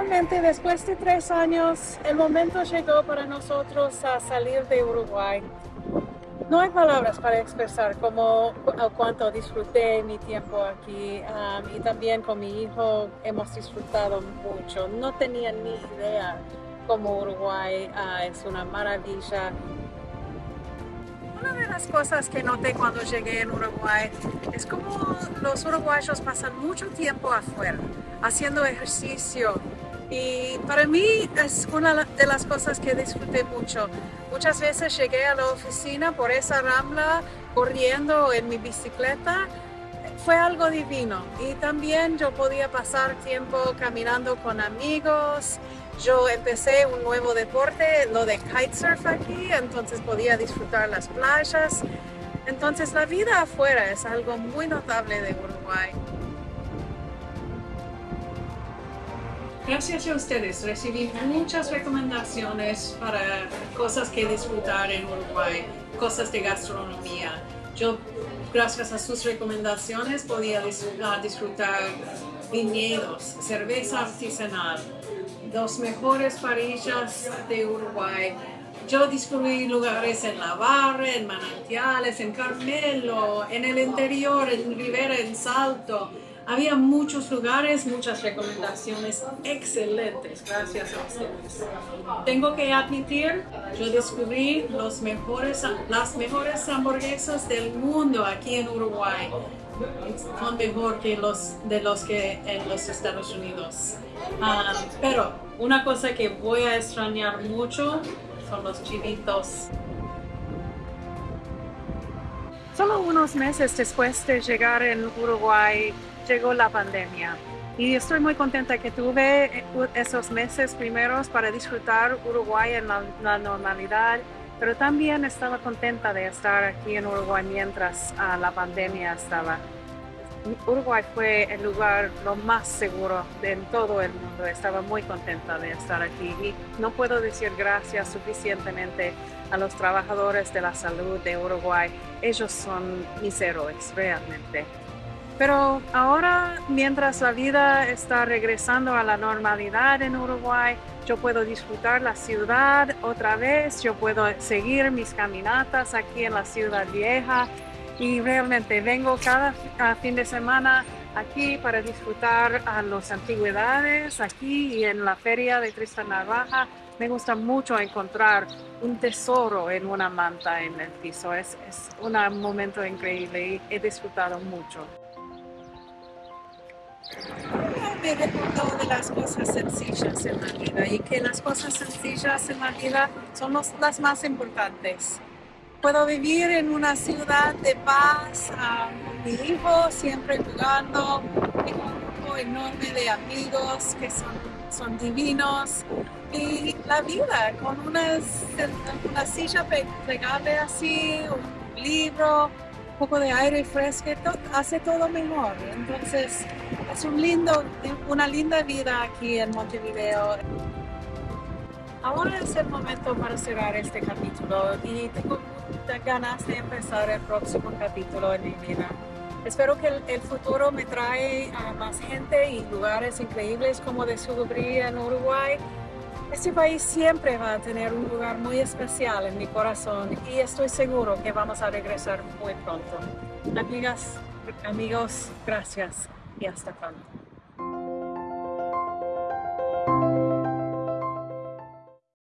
finalmente, después de tres años, el momento llegó para nosotros a salir de Uruguay. No hay palabras para expresar cómo, cuánto disfruté mi tiempo aquí um, y también con mi hijo hemos disfrutado mucho. No tenía ni idea cómo Uruguay uh, es una maravilla. Una de las cosas que noté cuando llegué en Uruguay es como los uruguayos pasan mucho tiempo afuera haciendo ejercicio y para mí es una de las cosas que disfruté mucho. Muchas veces llegué a la oficina por esa rambla corriendo en mi bicicleta. Fue algo divino y también yo podía pasar tiempo caminando con amigos. Yo empecé un nuevo deporte, lo de kitesurf aquí, entonces podía disfrutar las playas. Entonces la vida afuera es algo muy notable de Uruguay. Gracias a ustedes recibí muchas recomendaciones para cosas que disfrutar en Uruguay, cosas de gastronomía. Yo, gracias a sus recomendaciones, podía disfrutar viñedos, cerveza artesanal, los mejores parillas de Uruguay. Yo descubrí lugares en La Barra, en Manantiales, en Carmelo, en el interior, en Rivera, en Salto. Había muchos lugares, muchas recomendaciones excelentes, gracias a ustedes. Tengo que admitir, yo descubrí los mejores, las mejores hamburguesas del mundo aquí en Uruguay. Son mejor que los de los que en los Estados Unidos. Ah, pero una cosa que voy a extrañar mucho son los chivitos. Solo unos meses después de llegar en Uruguay, llegó la pandemia. Y estoy muy contenta que tuve eh, esos meses primeros para disfrutar Uruguay en la, normalidad, pero también estaba contenta de estar aquí en Uruguay mientras ah, la pandemia estaba. Uruguay fue el lugar lo más seguro en todo el mundo. Estaba muy contenta de estar aquí y no puedo decir gracias suficientemente a los trabajadores de la salud de Uruguay. Ellos son mis héroes, realmente. Pero ahora, mientras la vida está regresando a la normalidad en Uruguay, yo puedo disfrutar la ciudad otra vez, yo puedo seguir mis caminatas aquí en la ciudad vieja y realmente vengo cada fin de semana aquí para disfrutar a las antigüedades aquí y en la feria de Tristan Narvaja. Me gusta mucho encontrar un tesoro en una manta en el piso. Es, es un momento increíble y he disfrutado mucho me he recordado de las cosas sencillas en la vida y que las cosas sencillas en la vida son las más importantes. Puedo vivir en una ciudad de paz, con mi hijo siempre jugando, tengo un grupo enorme de amigos que son, son divinos y la vida con una, una silla plegable así, un libro, poco de aire fresco, hace todo mejor. Entonces, es un lindo, una linda vida aquí en Montevideo. Ahora es el momento para cerrar este capítulo y tengo muchas ganas de empezar el próximo capítulo en mi vida. Espero que el, futuro me trae a más gente y lugares increíbles como descubrí en Uruguay este país siempre va a tener un lugar muy especial en mi corazón y estoy seguro que vamos a regresar muy pronto. Amigas, amigos, gracias y hasta pronto.